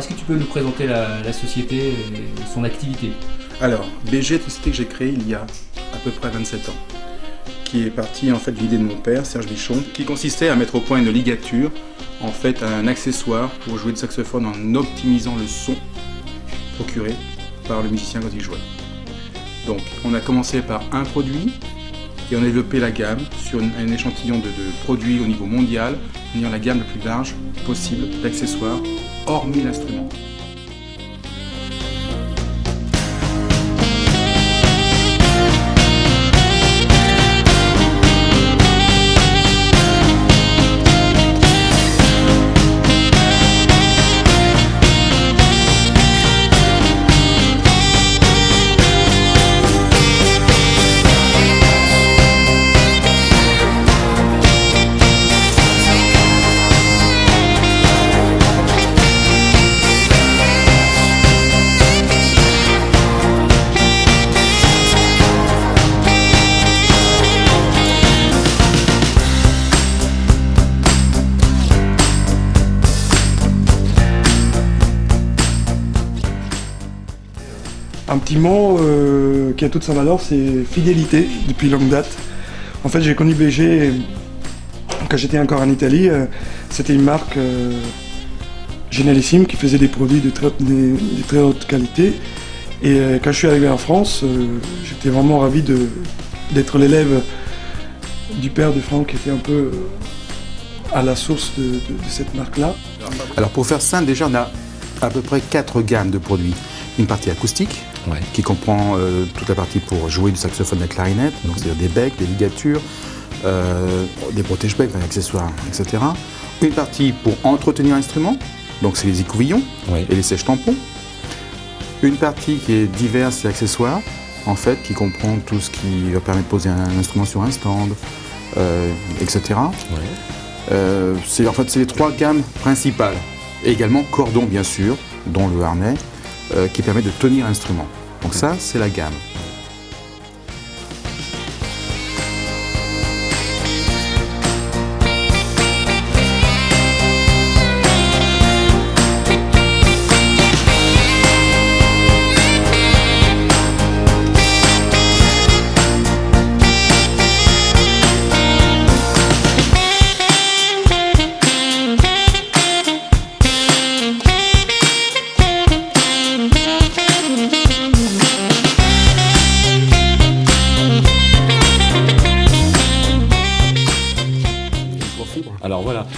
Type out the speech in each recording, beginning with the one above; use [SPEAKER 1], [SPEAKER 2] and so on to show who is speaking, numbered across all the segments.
[SPEAKER 1] est-ce que tu peux nous présenter la, société et son activité?
[SPEAKER 2] Alors, BG est une société que j'ai créée il y a à peu près 27 ans, qui est partie en fait de l'idée de mon père, Serge Bichon, qui consistait à mettre au point une ligature, en fait un accessoire pour jouer de saxophone en optimisant le son procuré par le musicien quand il jouait. Donc, on a commencé par un produit, et on a développé la gamme sur un échantillon de, produits au niveau mondial, en la gamme la plus large possible d'accessoires, hormis l'instrument.
[SPEAKER 3] Un petit mot euh, qui a toute sa valeur, c'est fidélité depuis longue date. En fait, j'ai connu BG quand j'étais encore en Italie. Euh, c'était une marque euh, génialissime qui faisait des produits de très, haute qualité. Et quand je suis arrivé en France, j'étais vraiment ravi d'être l'élève du père de Franck qui était un peu à la source de cette marque-là.
[SPEAKER 4] Alors pour faire simple, déjà on a à peu près quatre gammes de produits. Une partie acoustique, qui comprend euh, toute la partie pour jouer du saxophone et la clarinette, donc c'est-à-dire des becs, des ligatures, euh, des protège-becs, des accessoires, etc. Une partie pour entretenir l'instrument, donc c'est les écouvillons et les sèches-tampons. Une partie qui est diverses et accessoires, en fait, qui comprend tout ce qui va permettre de poser un instrument sur un stand, euh, etc. c'est en fait c'est les trois gammes principales. Et également cordon bien sûr, dont le harnais, qui permet de tenir l'instrument. Donc ça, c'est la gamme.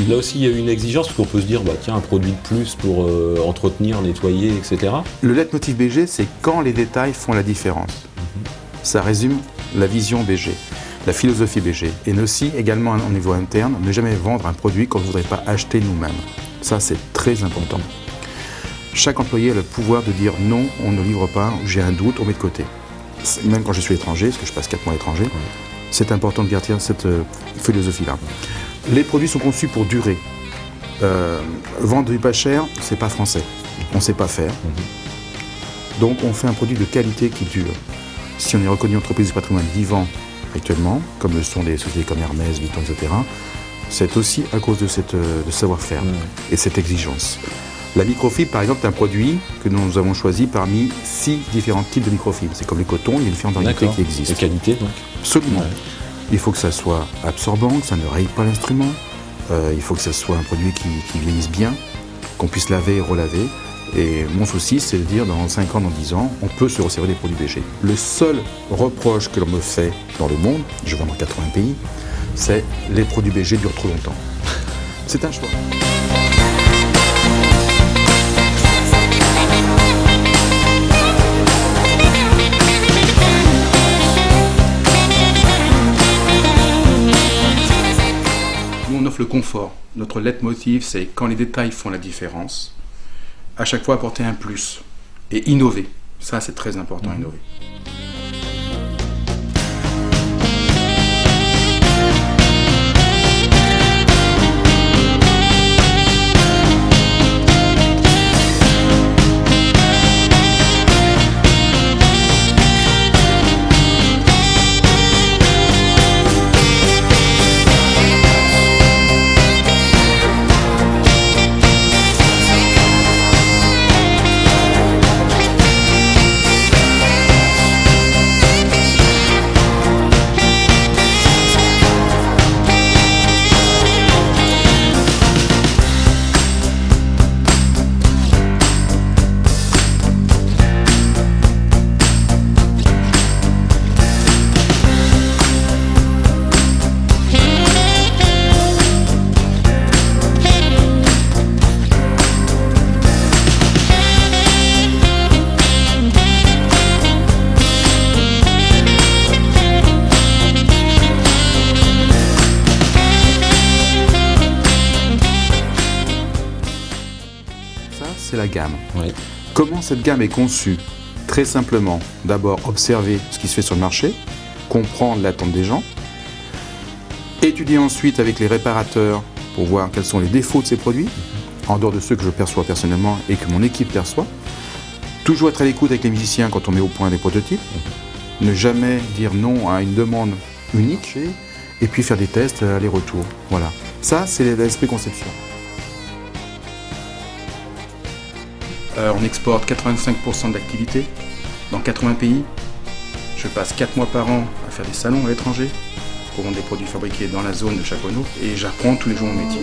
[SPEAKER 5] Là aussi il y a une exigence parce qu'on peut se dire, bah, tiens, un produit de plus pour euh, entretenir, nettoyer, etc.
[SPEAKER 4] Le leitmotiv BG, c'est quand les détails font la différence. Mhm. Ça résume la vision BG, la philosophie BG. Et aussi, également au niveau interne, ne jamais vendre un produit qu'on ne voudrait pas acheter nous-mêmes. Ça, c'est très important. Chaque employé a le pouvoir de dire non, on ne livre pas, j'ai un doute, on met de côté. Même quand je suis étranger, parce que je passe 4 mois à l'étranger, c'est important de garder cette euh, philosophie-là. Les produits sont conçus pour durer. Euh, vendre du pas cher, c'est pas français. On sait pas faire. Donc on fait un produit de qualité qui dure. Si on est reconnu entreprise du patrimoine vivant actuellement, comme le sont des sociétés comme Hermès, Vuitton, etc., c'est aussi à cause de, cette, euh, savoir-faire et cette exigence. La microfibre, par exemple, est un produit que nous avons choisi parmi six différents types de microfibre. C'est comme les cotons, il y a différentes variétés qui existent.
[SPEAKER 5] De qualité, donc
[SPEAKER 4] Absolument. Il faut que ça soit absorbant, que ça ne raye pas l'instrument. Euh, il faut que ce soit un produit qui, vieillisse bien, qu'on puisse laver et relaver. Et mon souci, c'est de dire dans 5 ans, dans 10 ans, on peut se resservir des produits BG. Le seul reproche que l'on me fait dans le monde, je vends dans 80 pays, c'est les produits BG durent trop longtemps. c'est un choix.
[SPEAKER 2] Le confort. Notre leitmotiv, c'est quand les détails font la différence, à chaque fois apporter un plus et innover. Ça, c'est très important, mhm. innover.
[SPEAKER 4] C'est la gamme.
[SPEAKER 5] Oui.
[SPEAKER 4] Comment cette gamme est conçue? Très simplement, d'abord observer ce qui se fait sur le marché, comprendre l'attente des gens, étudier ensuite avec les réparateurs pour voir quels sont les défauts de ces produits, en dehors de ceux que je perçois personnellement et que mon équipe perçoit. Toujours être à l'écoute avec les musiciens quand on met au point des prototypes. Ne jamais dire non à une demande unique et puis faire des tests aller-retour. Voilà. Ça, c'est l'esprit conception.
[SPEAKER 2] Euh, on exporte 85% d'activité dans 80 pays. Je passe 4 mois par an à faire des salons à l'étranger pour vendre des produits fabriqués dans la zone de Chaponneau et j'apprends tous les jours mon métier.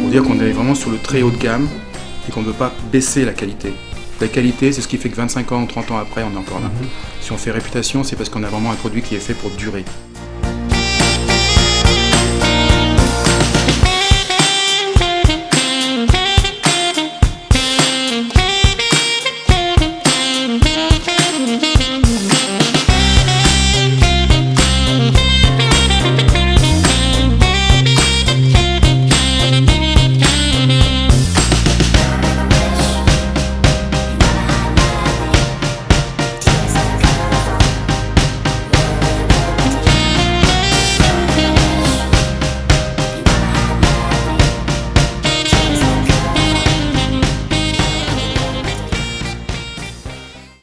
[SPEAKER 2] Pour dire qu'on est vraiment sur le très haut de gamme et qu'on ne veut pas baisser la qualité. La qualité, c'est ce qui fait que 25 ans ou 30 ans après, on est encore là. Si on fait réputation, c'est parce qu'on a vraiment un produit qui est fait pour durer.